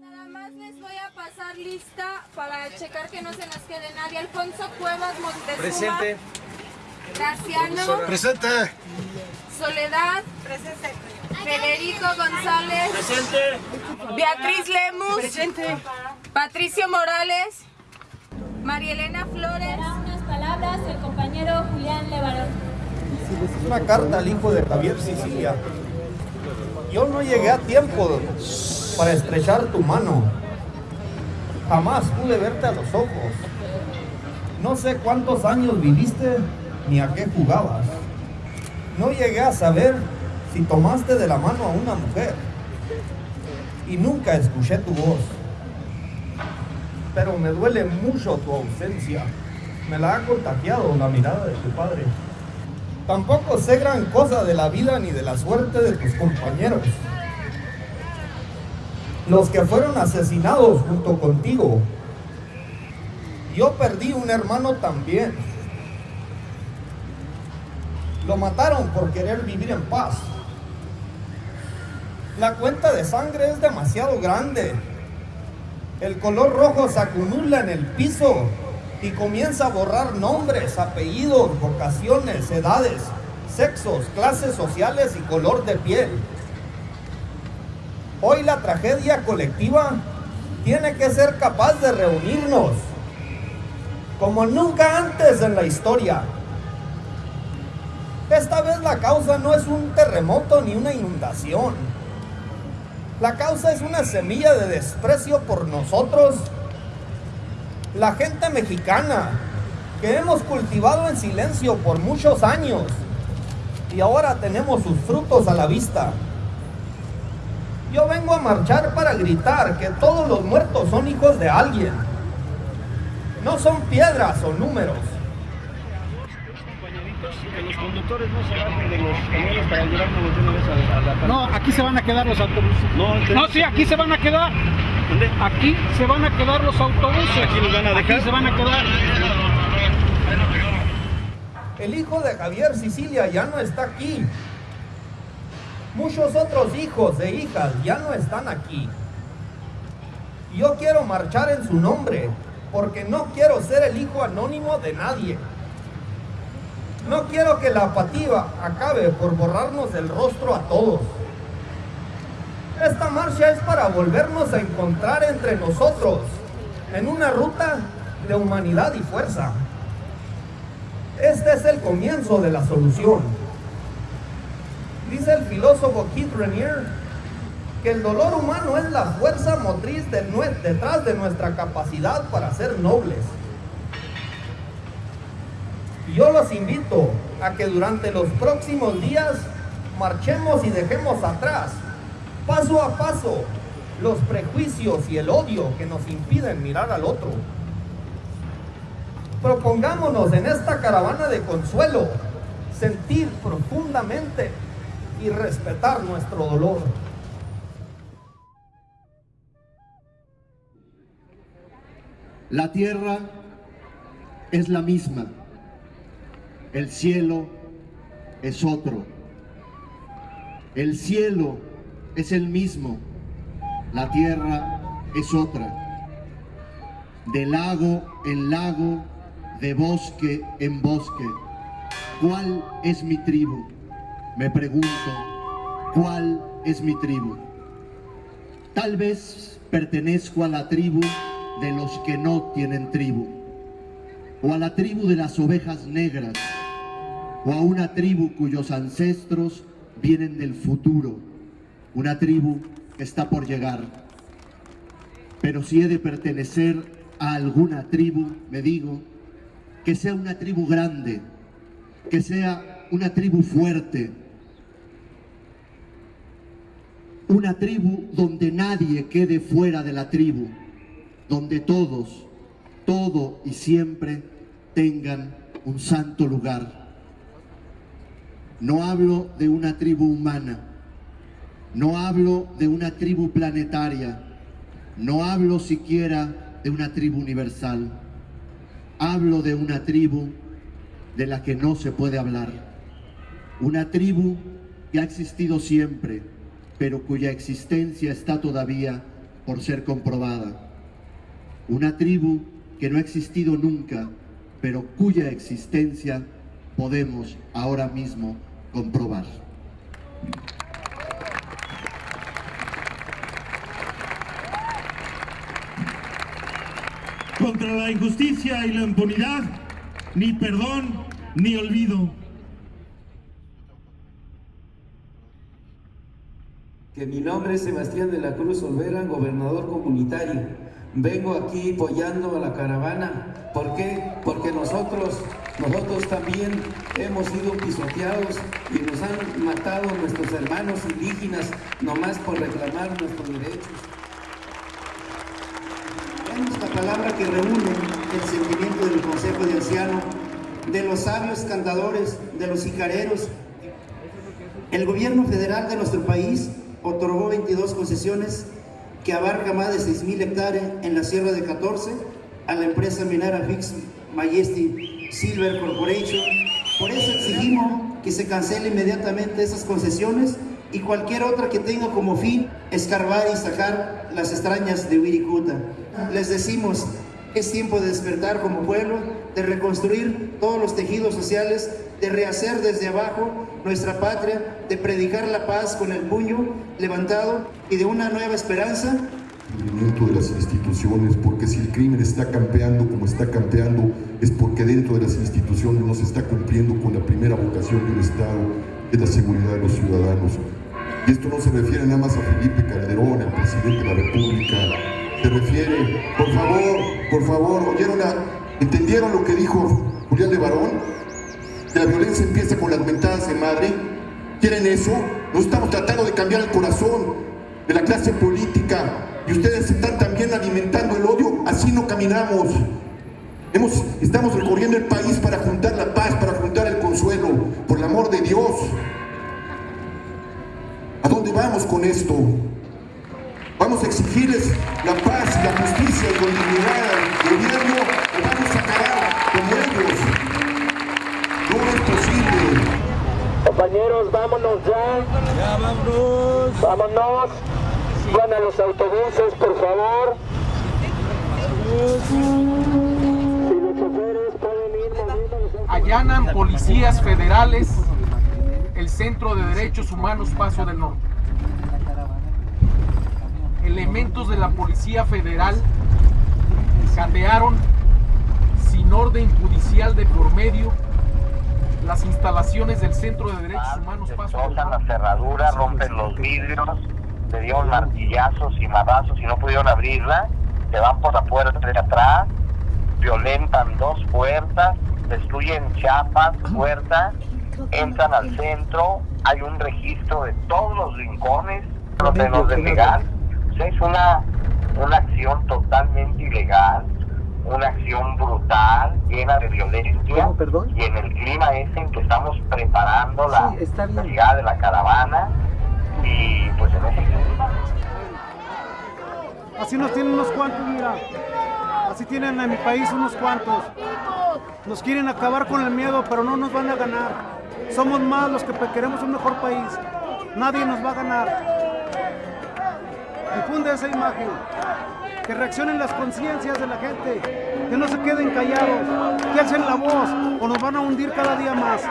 Nada más les voy a pasar lista para checar que no se nos quede nadie. Alfonso Cuevas Montezuma. Presente. Graciano. Presente. Soledad. Presente. Federico González. Presente. Beatriz Lemus. Presente. Patricio Morales. María Elena Flores. Dará unas palabras el compañero Julián Levarón. Una carta al hijo de Javier Sicilia. Yo no llegué a tiempo para estrechar tu mano. Jamás pude verte a los ojos. No sé cuántos años viviste ni a qué jugabas. No llegué a saber si tomaste de la mano a una mujer. Y nunca escuché tu voz. Pero me duele mucho tu ausencia. Me la ha contagiado la mirada de tu padre. Tampoco sé gran cosa de la vida ni de la suerte de tus compañeros. Los que fueron asesinados junto contigo. Yo perdí un hermano también. Lo mataron por querer vivir en paz. La cuenta de sangre es demasiado grande. El color rojo se acumula en el piso y comienza a borrar nombres, apellidos, vocaciones, edades, sexos, clases sociales y color de piel. Hoy la tragedia colectiva tiene que ser capaz de reunirnos como nunca antes en la historia. Esta vez la causa no es un terremoto ni una inundación. La causa es una semilla de desprecio por nosotros, la gente mexicana, que hemos cultivado en silencio por muchos años y ahora tenemos sus frutos a la vista. Yo vengo a marchar para gritar que todos los muertos son hijos de alguien. No son piedras o números. Que los conductores no se bajen de los camiones para llevarnos de una vez a, a la No, aquí se van a quedar los autobuses. No, No, sí, aquí se van a quedar. ¿Dónde? Aquí se van a quedar los autobuses. Aquí los van a dejar. Aquí se van a quedar. El hijo de Javier Sicilia ya no está aquí. Muchos otros hijos e hijas ya no están aquí. Yo quiero marchar en su nombre porque no quiero ser el hijo anónimo de nadie. No quiero que la apatía acabe por borrarnos el rostro a todos. Esta marcha es para volvernos a encontrar entre nosotros en una ruta de humanidad y fuerza. Este es el comienzo de la solución. Dice el filósofo Keith Renier que el dolor humano es la fuerza motriz detrás de nuestra capacidad para ser nobles. Y yo los invito a que durante los próximos días marchemos y dejemos atrás, paso a paso, los prejuicios y el odio que nos impiden mirar al otro. Propongámonos en esta caravana de consuelo sentir profundamente y respetar nuestro dolor. La tierra es la misma, el cielo es otro. El cielo es el mismo, la tierra es otra. De lago en lago, de bosque en bosque. ¿Cuál es mi tribu? Me pregunto, ¿cuál es mi tribu? Tal vez pertenezco a la tribu de los que no tienen tribu, o a la tribu de las ovejas negras, o a una tribu cuyos ancestros vienen del futuro, una tribu que está por llegar. Pero si he de pertenecer a alguna tribu, me digo, que sea una tribu grande, que sea una tribu fuerte, una tribu donde nadie quede fuera de la tribu, donde todos, todo y siempre tengan un santo lugar. No hablo de una tribu humana, no hablo de una tribu planetaria, no hablo siquiera de una tribu universal, hablo de una tribu de la que no se puede hablar, una tribu que ha existido siempre, pero cuya existencia está todavía por ser comprobada. Una tribu que no ha existido nunca, pero cuya existencia podemos ahora mismo comprobar. Contra la injusticia y la impunidad, ni perdón ni olvido. Que mi nombre es Sebastián de la Cruz Olvera, gobernador comunitario. Vengo aquí apoyando a la caravana. ¿Por qué? Porque nosotros, nosotros también hemos sido pisoteados y nos han matado nuestros hermanos indígenas nomás por reclamar nuestros derechos. Tenemos la palabra que reúne el sentimiento del Consejo de Ancianos, de los sabios cantadores, de los sicareros. El gobierno federal de nuestro país otorgó 22 concesiones que abarca más de 6.000 hectáreas en la Sierra de 14 a la empresa minera Fix Majesty Silver Corporation. Por eso exigimos que se cancele inmediatamente esas concesiones y cualquier otra que tenga como fin escarbar y sacar las extrañas de Wirikuta. Les decimos, es tiempo de despertar como pueblo, de reconstruir todos los tejidos sociales, de rehacer desde abajo nuestra patria, de predicar la paz con el puño levantado y de una nueva esperanza. de las instituciones, porque si el crimen está campeando como está campeando, es porque dentro de las instituciones no se está cumpliendo con la primera vocación del Estado, que es la seguridad de los ciudadanos. Y esto no se refiere nada más a Felipe Calderón, el presidente de la República, se refiere, por favor, por favor, ¿oyeron ¿entendieron lo que dijo Julián de Barón? Que la violencia empieza con las mentadas de madre. ¿Quieren eso? Nos estamos tratando de cambiar el corazón de la clase política y ustedes están también alimentando el odio, así no caminamos. Hemos, estamos recorriendo el país para juntar la paz, para juntar el consuelo, por el amor de Dios. ¿A dónde vamos con esto? Vamos a exigirles la paz la justicia y con dignidad al gobierno vamos a acabar con ellos. No es posible. Compañeros, vámonos ya. Ya vámonos. Vámonos. Van a los autobuses, por favor. Si los choferes pueden ir moviendo Allanan policías federales el Centro de Derechos Humanos Paso del Norte. Elementos de la Policía Federal catearon sin orden judicial de por medio las instalaciones del Centro de Derechos Humanos Paso del Destrozan la Norte. cerradura, rompen los vidrios, le dieron martillazos y madrazos y no pudieron abrirla, se van por la puerta de atrás, violentan dos puertas, destruyen chapas, puertas, entran al centro, hay un registro de todos los rincones, de los de legal. Es una, una acción totalmente ilegal, una acción brutal, llena de violencia. Y en el clima ese en que estamos preparando la, la llegada de la caravana. Y pues en ese clima. Así nos tienen unos cuantos, mira. Así tienen en mi país unos cuantos. Nos quieren acabar con el miedo, pero no nos van a ganar. Somos más los que queremos un mejor país. Nadie nos va a ganar. Difunde esa imagen. Que reaccionen las conciencias de la gente. Que no se queden callados. Que alcen la voz o nos van a hundir cada día más.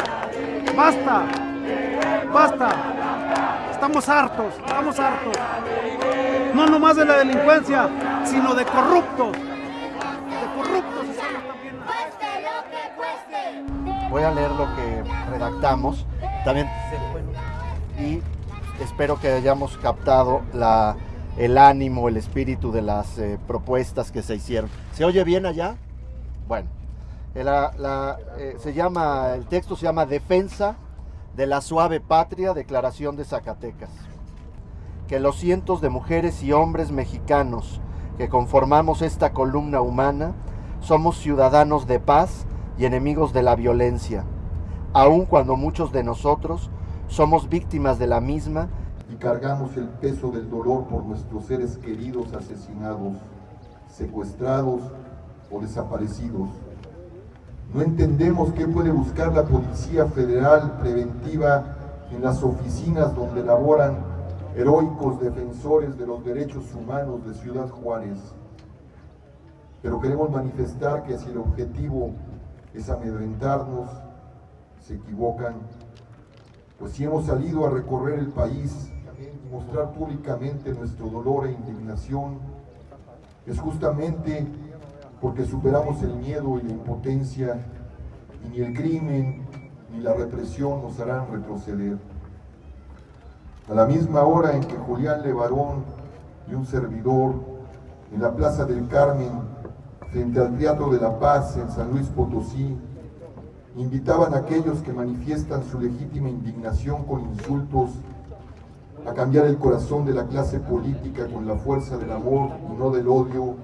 Basta. Basta. Estamos hartos. Estamos hartos. No nomás de la delincuencia, sino de corruptos. De corruptos estamos también. Voy a leer lo que redactamos. También y espero que hayamos captado la, el ánimo, el espíritu de las eh, propuestas que se hicieron. ¿Se oye bien allá? Bueno, la, eh, se llama, el texto se llama Defensa de la suave patria, Declaración de Zacatecas. Que los cientos de mujeres y hombres mexicanos que conformamos esta columna humana somos ciudadanos de paz y enemigos de la violencia, aun cuando muchos de nosotros somos víctimas de la misma y cargamos el peso del dolor por nuestros seres queridos asesinados, secuestrados o desaparecidos. No entendemos qué puede buscar la Policía Federal preventiva en las oficinas donde laboran heroicos defensores de los derechos humanos de Ciudad Juárez. Pero queremos manifestar que si el objetivo es amedrentarnos, se equivocan, pues si hemos salido a recorrer el país mostrar públicamente nuestro dolor e indignación, es justamente porque superamos el miedo y la impotencia y ni el crimen ni la represión nos harán retroceder. A la misma hora en que Julián Levarón y un servidor en la Plaza del Carmen, frente al Teatro de la Paz en San Luis Potosí, invitaban a aquellos que manifiestan su legítima indignación con insultos a cambiar el corazón de la clase política con la fuerza del amor y no del odio,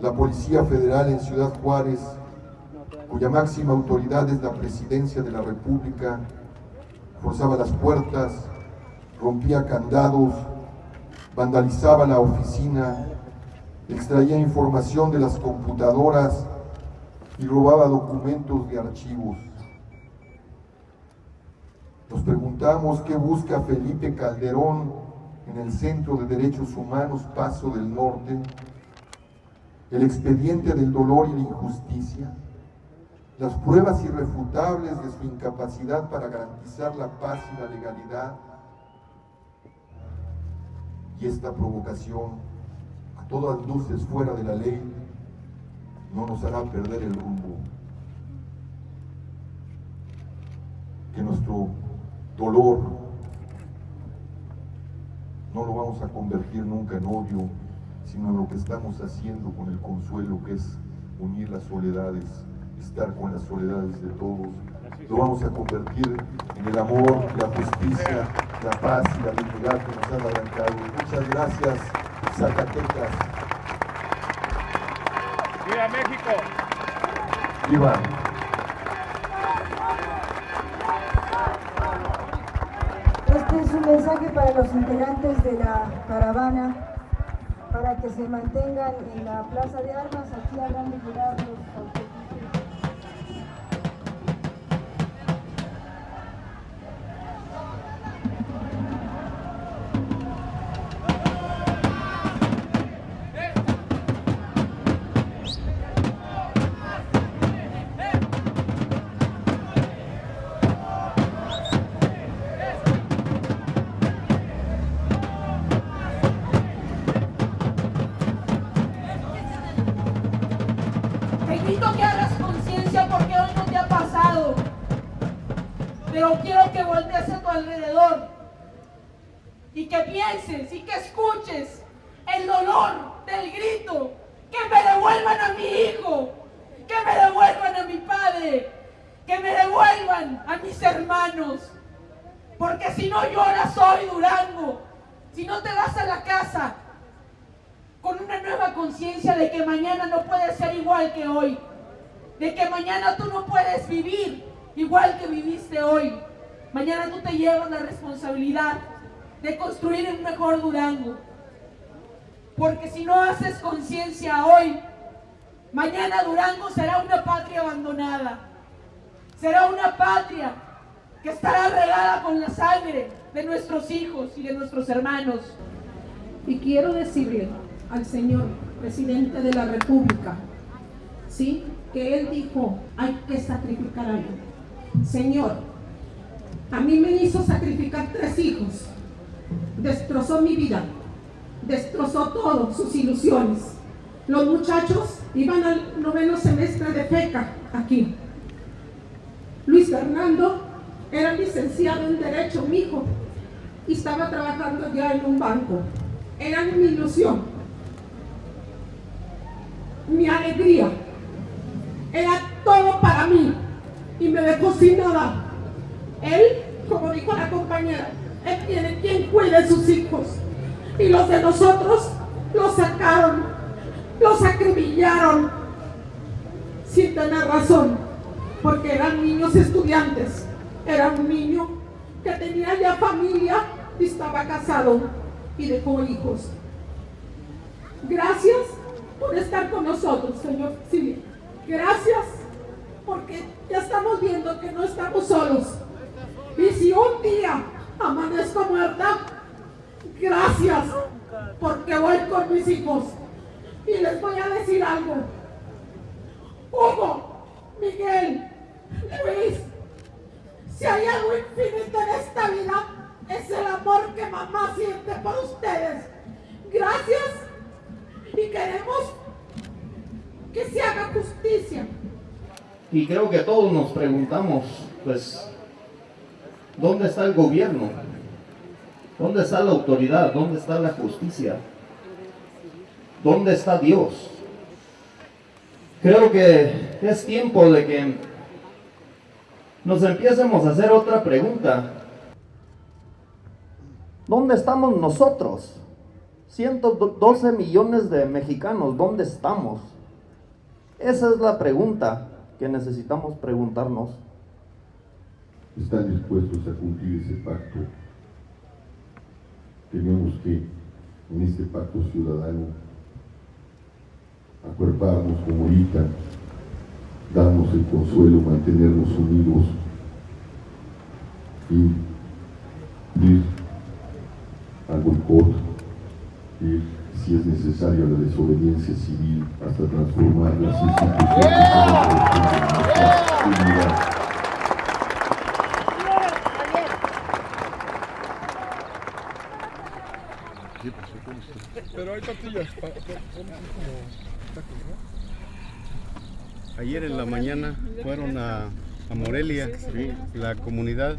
la Policía Federal en Ciudad Juárez, cuya máxima autoridad es la Presidencia de la República, forzaba las puertas, rompía candados, vandalizaba la oficina, extraía información de las computadoras y robaba documentos de archivos. Nos preguntamos qué busca Felipe Calderón en el Centro de Derechos Humanos Paso del Norte, el expediente del dolor y la injusticia, las pruebas irrefutables de su incapacidad para garantizar la paz y la legalidad, y esta provocación, a todas luces fuera de la ley, no nos hará perder el rumbo. Que nuestro dolor no lo vamos a convertir nunca en odio, sino en lo que estamos haciendo con el consuelo, que es unir las soledades, estar con las soledades de todos. Lo vamos a convertir en el amor, la justicia, la paz y la dignidad que nos han arrancado. Muchas gracias, Zacatecas. ¡Viva México! ¡Viva! Un mensaje para los integrantes de la caravana, para que se mantengan en la plaza de armas. Aquí habrán de los conciencia de que mañana no puedes ser igual que hoy, de que mañana tú no puedes vivir igual que viviste hoy. Mañana tú te llevas la responsabilidad de construir un mejor Durango. Porque si no haces conciencia hoy, mañana Durango será una patria abandonada. Será una patria que estará regada con la sangre de nuestros hijos y de nuestros hermanos. Y quiero decirle al señor presidente de la República, ¿sí? Que él dijo, hay que sacrificar algo. Señor, a mí me hizo sacrificar tres hijos. Destrozó mi vida. Destrozó todo, sus ilusiones. Los muchachos iban al noveno semestre de FECA aquí. Luis Fernando era licenciado en Derecho, mi hijo, y estaba trabajando ya en un banco. Era mi ilusión mi alegría. Era todo para mí y me dejó sin nada. Él, como dijo la compañera, él tiene quien cuide sus hijos. Y los de nosotros los sacaron, los acribillaron sin tener razón, porque eran niños estudiantes. Era un niño que tenía ya familia y estaba casado y dejó hijos. Gracias por estar con nosotros, Señor. Sí, gracias, porque ya estamos viendo que no estamos solos. Y si un día amanezco muerta, Gracias, porque voy con mis hijos. Y les voy a decir algo. Hugo, Miguel, Luis, si hay algo infinito en esta vida, es el amor que mamá siente por ustedes. Gracias y queremos que se haga justicia. Y creo que todos nos preguntamos, pues, ¿dónde está el gobierno? ¿Dónde está la autoridad? ¿Dónde está la justicia? ¿Dónde está Dios? Creo que es tiempo de que nos empiecemos a hacer otra pregunta. ¿Dónde estamos nosotros? 112 millones de mexicanos, ¿dónde estamos? Esa es la pregunta que necesitamos preguntarnos. ¿Están dispuestos a cumplir ese pacto? Tenemos que, en este pacto ciudadano, acuerparnos como ahorita, darnos el consuelo, mantenernos unidos y ir al boicot, si es necesario la desobediencia civil hasta transformar las instituciones en unidad. Pero hay tortillas. Ayer en la mañana fueron a, a Morelia, la comunidad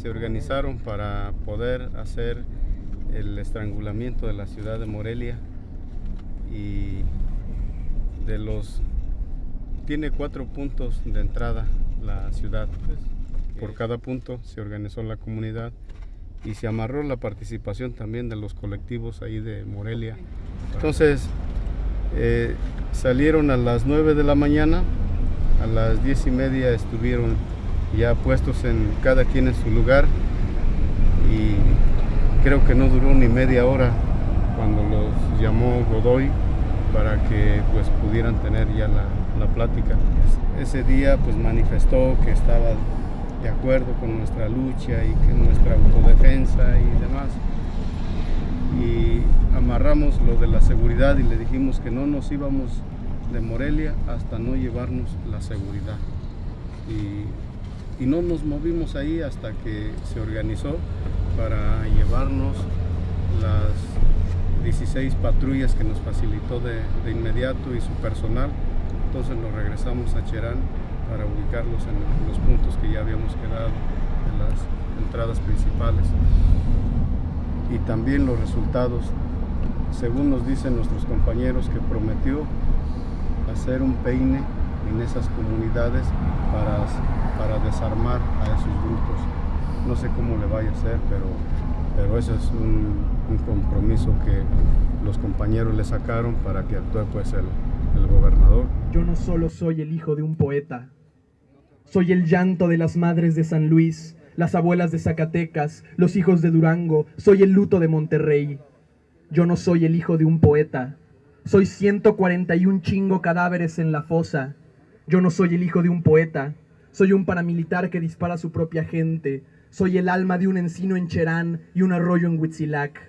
se organizaron para poder hacer el estrangulamiento de la ciudad de Morelia y de los tiene cuatro puntos de entrada la ciudad. Por cada punto se organizó la comunidad y se amarró la participación también de los colectivos ahí de Morelia. Entonces eh, salieron a las 9 de la mañana, a las 10 y media estuvieron ya puestos en cada quien en su lugar y creo que no duró ni media hora cuando los llamó Godoy para que pues pudieran tener ya la, la plática. Ese día pues manifestó que estaba de acuerdo con nuestra lucha y que nuestra autodefensa y demás. Y amarramos lo de la seguridad y le dijimos que no nos íbamos de Morelia hasta no llevarnos la seguridad. Y, y no nos movimos ahí hasta que se organizó para llevarnos las 16 patrullas que nos facilitó de, inmediato y su personal. Entonces nos regresamos a Cherán para ubicarlos en los puntos que ya habíamos quedado en las entradas principales. Y también los resultados, según nos dicen nuestros compañeros, que prometió hacer un peine en esas comunidades para, para desarmar a esos grupos. No sé cómo le vaya a hacer, pero, pero ese es un, un compromiso que los compañeros le sacaron para que actúe pues el, el gobernador. Yo no solo soy el hijo de un poeta, soy el llanto de las madres de San Luis, las abuelas de Zacatecas, los hijos de Durango, soy el luto de Monterrey. Yo no soy el hijo de un poeta, soy 141 chingo cadáveres en la fosa. Yo no soy el hijo de un poeta, soy un paramilitar que dispara a su propia gente, soy el alma de un encino en Cherán y un arroyo en Huitzilac.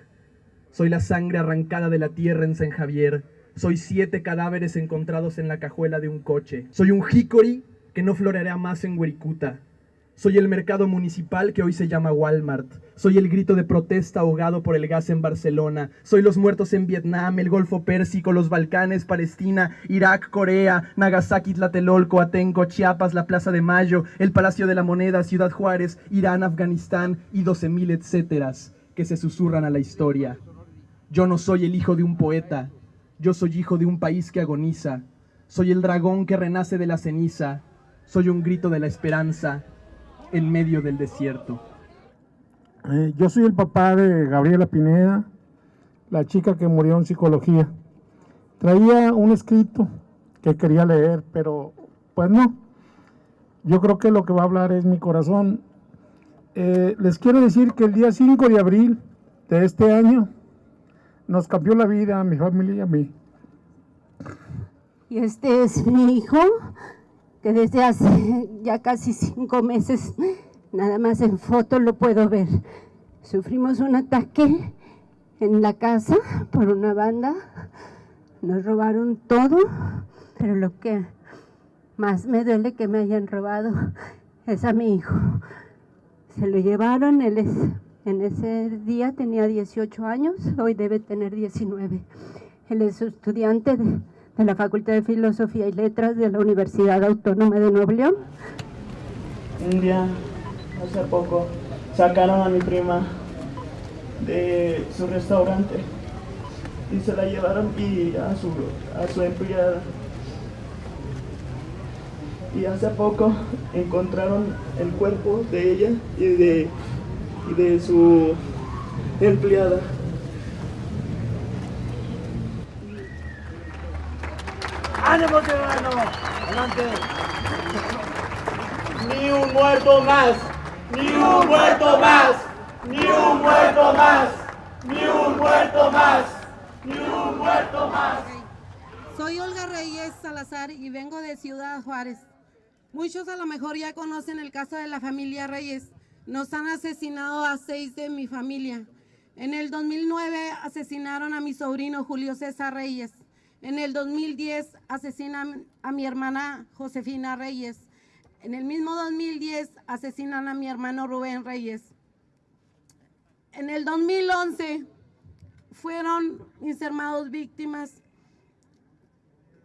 Soy la sangre arrancada de la tierra en San Javier, soy siete cadáveres encontrados en la cajuela de un coche. Soy un jícori que no floreará más en Huericuta. Soy el mercado municipal que hoy se llama Walmart. Soy el grito de protesta ahogado por el gas en Barcelona. Soy los muertos en Vietnam, el Golfo Pérsico, los Balcanes, Palestina, Irak, Corea, Nagasaki, Tlatelolco, Atenco, Chiapas, la Plaza de Mayo, el Palacio de la Moneda, Ciudad Juárez, Irán, Afganistán y 12.000 etcéteras que se susurran a la historia. Yo no soy el hijo de un poeta, yo soy hijo de un país que agoniza. Soy el dragón que renace de la ceniza. Soy un grito de la esperanza en medio del desierto. Eh, yo soy el papá de Gabriela Pineda, la chica que murió en psicología. Traía un escrito que quería leer, pero pues no. Yo creo que lo que va a hablar es mi corazón. Eh, les quiero decir que el día 5 de abril de este año nos cambió la vida a mi familia y a mí. Y este es mi hijo, que desde hace ya casi cinco meses, nada más en foto lo puedo ver. Sufrimos un ataque en la casa por una banda. Nos robaron todo, pero lo que más me duele que me hayan robado es a mi hijo. Se lo llevaron, él es, en ese día tenía 18 años, hoy debe tener 19. Él es estudiante de, de la Facultad de Filosofía y Letras de la Universidad Autónoma de Nuevo León. Un día, hace poco, sacaron a mi prima de su restaurante y se la llevaron y a su, a su empleada. Y hace poco encontraron el cuerpo de ella y de, y de su empleada. ¡Ánimo, ciudadano! ¡Adelante! ¡Ni un muerto más! ¡Ni un muerto más! ¡Ni un muerto más! ¡Ni un muerto más! ¡Ni un muerto más! Soy Olga Reyes Salazar y vengo de Ciudad Juárez. Muchos a lo mejor ya conocen el caso de la familia Reyes. Nos han asesinado a seis de mi familia. En el 2009 asesinaron a mi sobrino Julio César Reyes. En el 2010 asesinan a mi hermana Josefina Reyes. En el mismo 2010 asesinan a mi hermano Rubén Reyes. En el 2011 fueron mis hermanos víctimas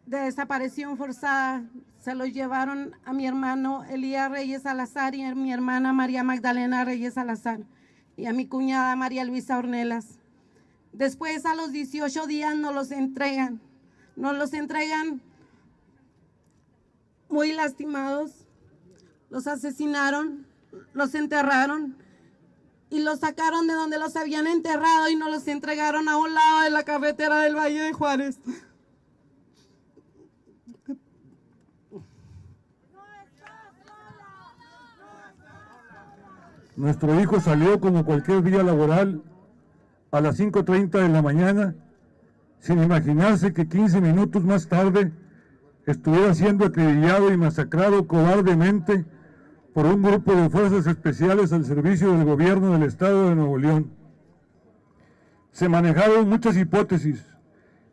de desaparición forzada. Se los llevaron a mi hermano Elías Reyes Salazar y a mi hermana María Magdalena Reyes Salazar y a mi cuñada María Luisa Ornelas. Después a los 18 días nos los entregan. Nos los entregan muy lastimados. Los asesinaron, los enterraron y los sacaron de donde los habían enterrado y nos los entregaron a un lado de la carretera del Valle de Juárez. Nuestro hijo salió como cualquier día laboral a las 5.30 de la mañana, sin imaginarse que 15 minutos más tarde estuviera siendo acribillado y masacrado cobardemente por un grupo de fuerzas especiales al servicio del gobierno del estado de Nuevo León. Se manejaron muchas hipótesis,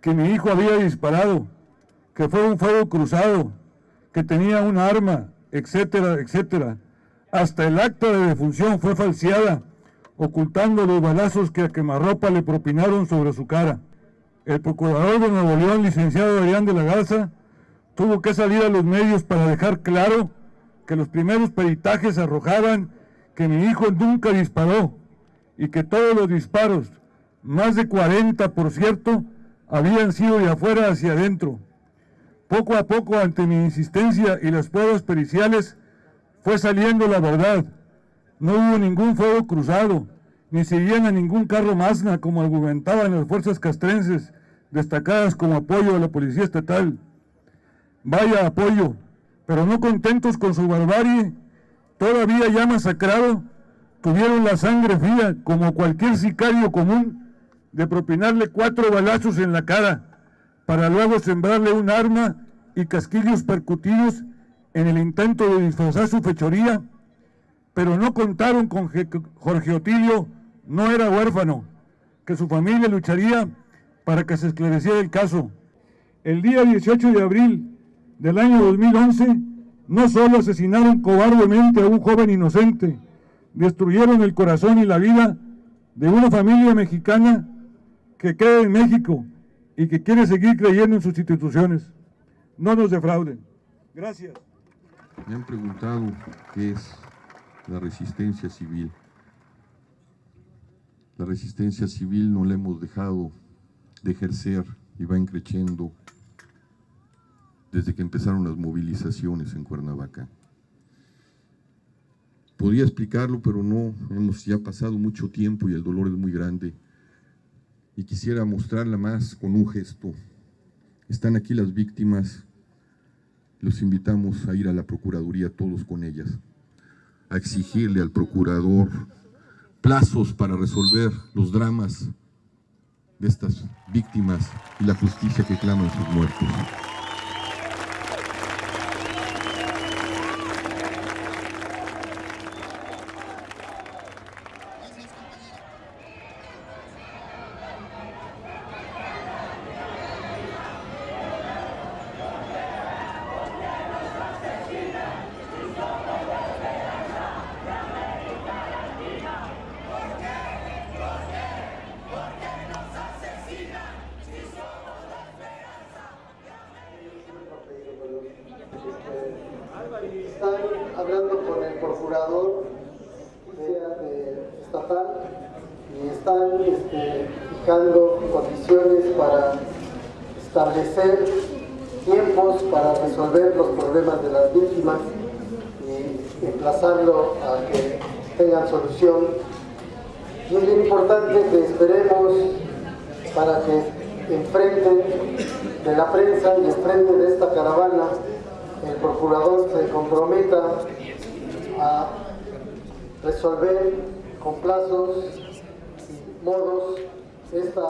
que mi hijo había disparado, que fue un fuego cruzado, que tenía un arma, etcétera, etcétera. Hasta el acta de defunción fue falseada, ocultando los balazos que a quemarropa le propinaron sobre su cara. El procurador de Nuevo León, licenciado Adrián de la Garza, tuvo que salir a los medios para dejar claro que los primeros peritajes arrojaban que mi hijo nunca disparó y que todos los disparos, más de 40 por cierto, habían sido de afuera hacia adentro. Poco a poco, ante mi insistencia y las pruebas periciales, fue saliendo la verdad. No hubo ningún fuego cruzado, ni se a ningún carro Mazda como argumentaban las fuerzas castrenses, destacadas como apoyo a la policía estatal. Vaya apoyo, pero no contentos con su barbarie, todavía ya masacrado, tuvieron la sangre fría, como cualquier sicario común, de propinarle cuatro balazos en la cara, para luego sembrarle un arma y casquillos percutidos en el intento de disfrazar su fechoría, pero no contaron con que Jorge Otilio no era huérfano, que su familia lucharía para que se esclareciera el caso. El día 18 de abril del año 2011, no solo asesinaron cobardemente a un joven inocente, destruyeron el corazón y la vida de una familia mexicana que cree en México y que quiere seguir creyendo en sus instituciones. No nos defrauden. Gracias. Me han preguntado qué es la resistencia civil. La resistencia civil no la hemos dejado de ejercer y va increciendo desde que empezaron las movilizaciones en Cuernavaca. Podría explicarlo, pero no, hemos ya pasado mucho tiempo y el dolor es muy grande. Y quisiera mostrarla más con un gesto. Están aquí las víctimas, los invitamos a ir a la Procuraduría todos con ellas, a exigirle al procurador plazos para resolver los dramas de estas víctimas y la justicia que claman sus muertos. procurador estatal y están este, fijando condiciones para establecer tiempos para resolver los problemas de las víctimas y emplazarlo a que tengan solución. Y es bien importante que esperemos para que enfrente de la prensa y enfrente de esta caravana el procurador se comprometa a resolver con plazos y modos esta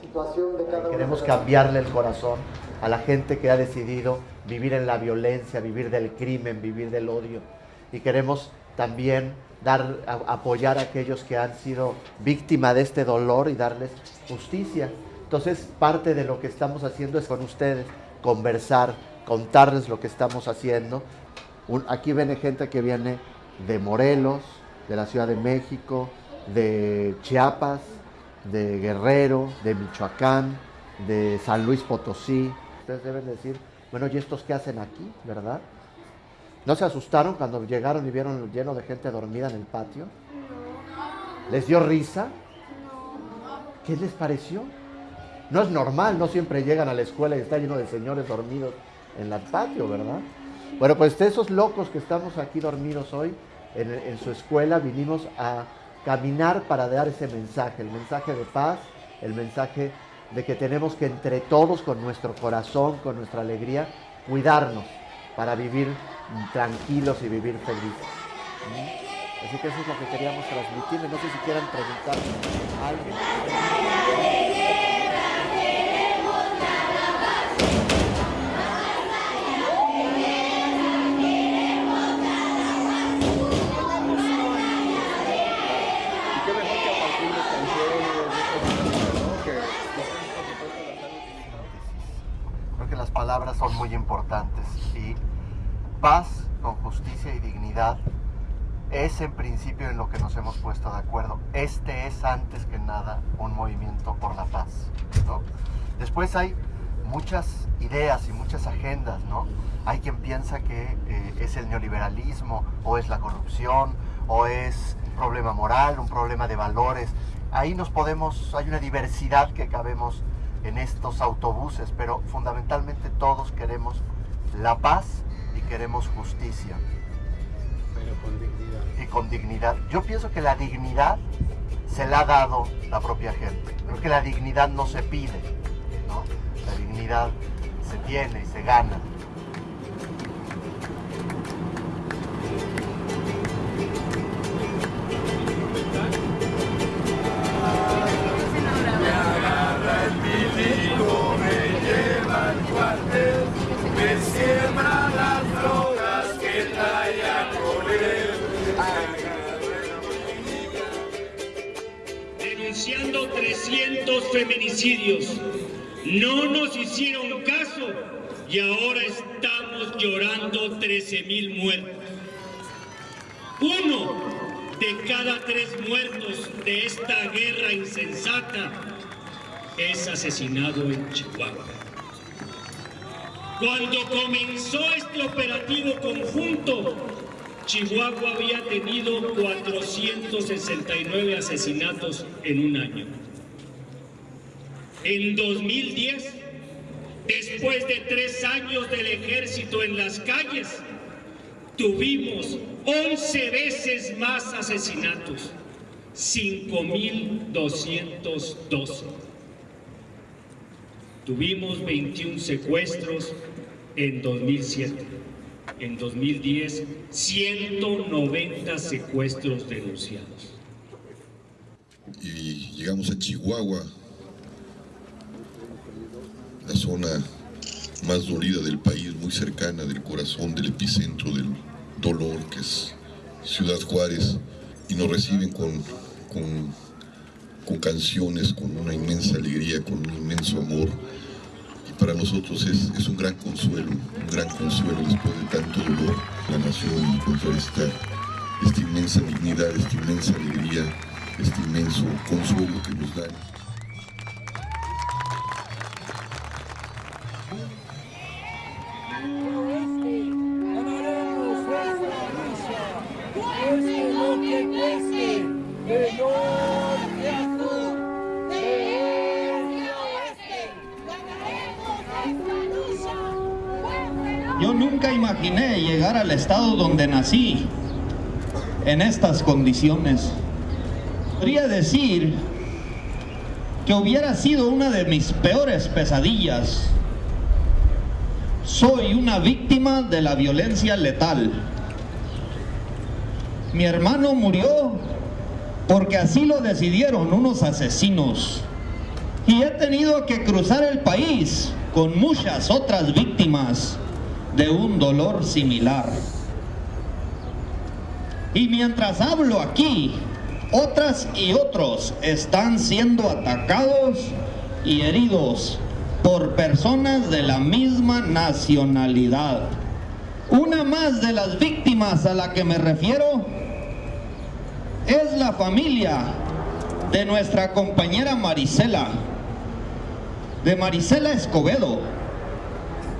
situación de cada Queremos uno cambiarle el corazón a la gente que ha decidido vivir en la violencia, vivir del crimen, vivir del odio. Y queremos también dar, a- apoyar a aquellos que han sido víctimas de este dolor y darles justicia. Entonces, parte de lo que estamos haciendo es con ustedes conversar, contarles lo que estamos haciendo. Un- aquí viene gente que viene de Morelos, de la Ciudad de México, de Chiapas, de Guerrero, de Michoacán, de San Luis Potosí. Ustedes deben decir, bueno, ¿y estos qué hacen aquí, verdad? ¿No se asustaron cuando llegaron y vieron lleno de gente dormida en el patio? ¿Les dio risa? ¿Qué les pareció? No es normal, no siempre llegan a la escuela y está lleno de señores dormidos en el patio, ¿verdad? Bueno, pues esos locos que estamos aquí dormidos hoy en, su escuela, vinimos a caminar para dar ese mensaje, el mensaje de paz, el mensaje de que tenemos que entre todos, con nuestro corazón, con nuestra alegría, cuidarnos para vivir tranquilos y vivir felices. ¿Mm? Así que eso es lo que queríamos transmitirles. No sé si quieran preguntar a alguien. Palabras son muy importantes y paz con justicia y dignidad es en principio en lo que nos hemos puesto de acuerdo. Este es antes que nada un movimiento por la paz. ¿no? Después hay muchas ideas y muchas agendas, ¿no? Hay quien piensa que eh, es el neoliberalismo o es la corrupción o es un problema moral, un problema de valores. Ahí nos podemos, hay una diversidad que cabemos en estos autobuses, pero fundamentalmente todos queremos la paz y queremos justicia. Pero con dignidad. Y con dignidad. Yo pienso que la dignidad se la ha dado la propia gente. Creo que la dignidad no se pide, ¿no? La dignidad se tiene y se gana. Feminicidios. No nos hicieron caso y ahora estamos llorando 13 mil muertos. Uno de cada tres muertos de esta guerra insensata es asesinado en Chihuahua. Cuando comenzó este operativo conjunto, Chihuahua había tenido 469 asesinatos en un año. En 2010, después de tres años del ejército en las calles, tuvimos 11 veces más asesinatos, 5.212. Tuvimos 21 secuestros en 2007. En 2010, 190 secuestros denunciados. y llegamos a Chihuahua, la zona más dolida del país, muy cercana del corazón, del epicentro del dolor, que es Ciudad Juárez, y nos reciben con, con, canciones, con una inmensa alegría, con un inmenso amor. Y para nosotros es, es un gran consuelo, un gran consuelo después de tanto dolor, la nación encontrar esta, esta inmensa dignidad, esta inmensa alegría, este inmenso consuelo que nos dan. Yo nunca imaginé llegar al estado donde nací en estas condiciones. Podría decir que hubiera sido una de mis peores pesadillas. Soy una víctima de la violencia letal. Mi hermano murió porque así lo decidieron unos asesinos. Y he tenido que cruzar el país con muchas otras víctimas de un dolor similar. Y mientras hablo aquí, otras y otros están siendo atacados y heridos por personas de la misma nacionalidad. Una más de las víctimas a la que me refiero es la familia de nuestra compañera Marisela, de Marisela Escobedo.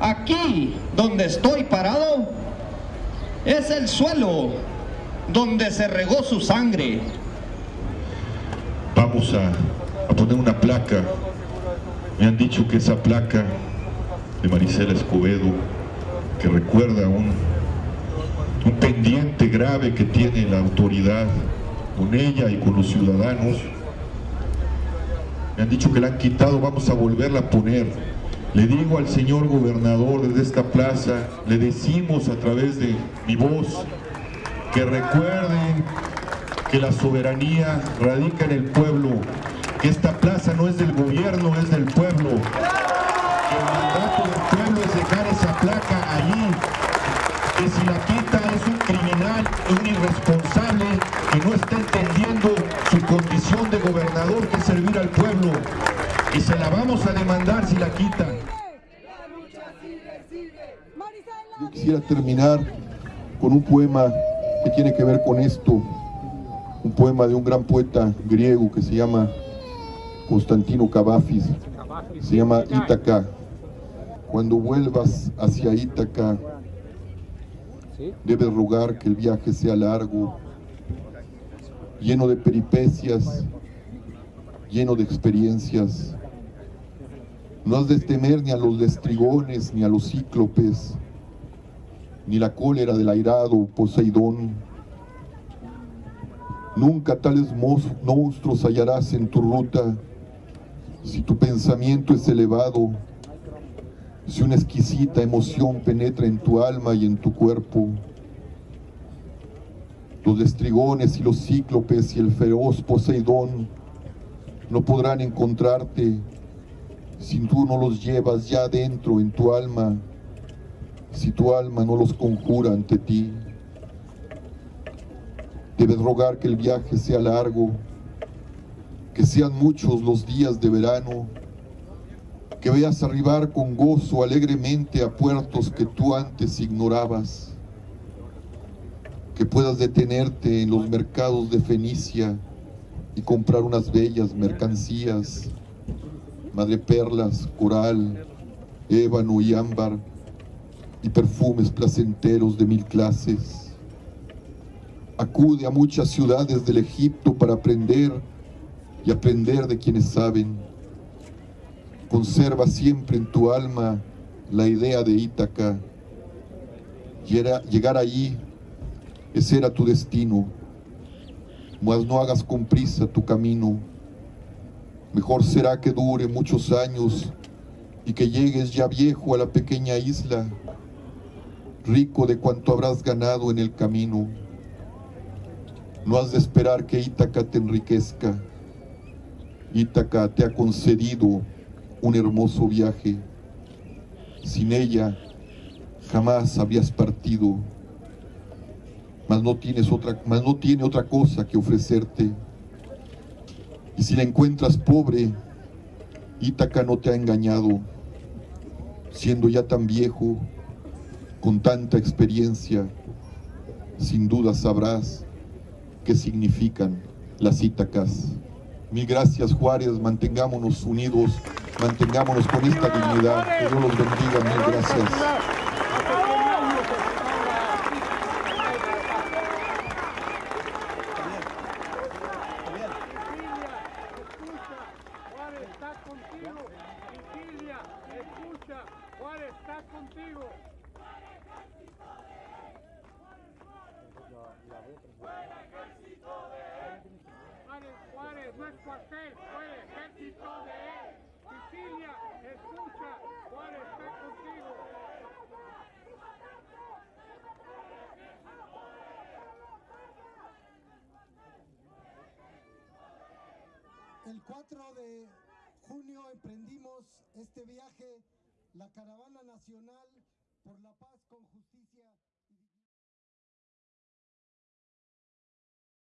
Aquí donde estoy parado es el suelo donde se regó su sangre. Vamos a, poner una placa. Me han dicho que esa placa de Marisela Escobedo, que recuerda un, un pendiente grave que tiene la autoridad con ella y con los ciudadanos, me han dicho que la han quitado, vamos a volverla a poner. Le digo al señor gobernador desde esta plaza, le decimos a través de mi voz, que recuerden que la soberanía radica en el pueblo, que esta plaza no es del gobierno, es del pueblo, que el mandato del pueblo es dejar esa placa allí, que si la quita es un criminal, un irresponsable, que no está entendiendo su condición de gobernador, que es servir al pueblo, y se la vamos a demandar si la quitan. Yo quisiera terminar con un poema que tiene que ver con esto, un poema de un gran poeta griego que se llama Constantino Cavafis, se llama Ítaca. Cuando vuelvas hacia Ítaca, debes rogar que el viaje sea largo, lleno de peripecias, lleno de experiencias. No has de temer ni a los lestrigones, ni a los cíclopes, ni la cólera del airado Poseidón. Nunca tales monstruos hallarás en tu ruta, si tu pensamiento es elevado, si una exquisita emoción penetra en tu alma y en tu cuerpo. Los lestrigones y los cíclopes y el feroz Poseidón no podrán encontrarte si tú no los llevas ya dentro en tu alma, si tu alma no los conjura ante ti. Debes rogar que el viaje sea largo, que sean muchos los días de verano, que veas arribar con gozo alegremente a puertos que tú antes ignorabas, que puedas detenerte en los mercados de Fenicia y comprar unas bellas mercancías, madreperlas, coral, ébano y ámbar, y perfumes placenteros de mil clases. Acude a muchas ciudades del Egipto para aprender y aprender de quienes saben. Conserva siempre en tu alma la idea de Ítaca. Llegar allí, ese era tu destino. Mas no hagas con prisa tu camino. Mejor será que dure muchos años y que llegues ya viejo a la pequeña isla, rico de cuanto habrás ganado en el camino. No has de esperar que Ítaca te enriquezca. Ítaca te ha concedido un hermoso viaje. Sin ella jamás habrías partido, mas no, tienes otra, mas no tiene otra cosa que ofrecerte. Y si la encuentras pobre, Ítaca no te ha engañado, siendo ya tan viejo, con tanta experiencia, sin duda sabrás qué significan las Ítacas. Mil gracias Juárez, mantengámonos unidos, mantengámonos con esta dignidad. Que Dios los bendiga, mil gracias. Juárez está contigo. ¡Fuera ejército de él! Juárez, Juárez, no es cuartel, fue ejército de él. Sicilia, escucha, Juárez está contigo. El 4 de junio emprendimos este viaje, la caravana nacional por la paz con justicia.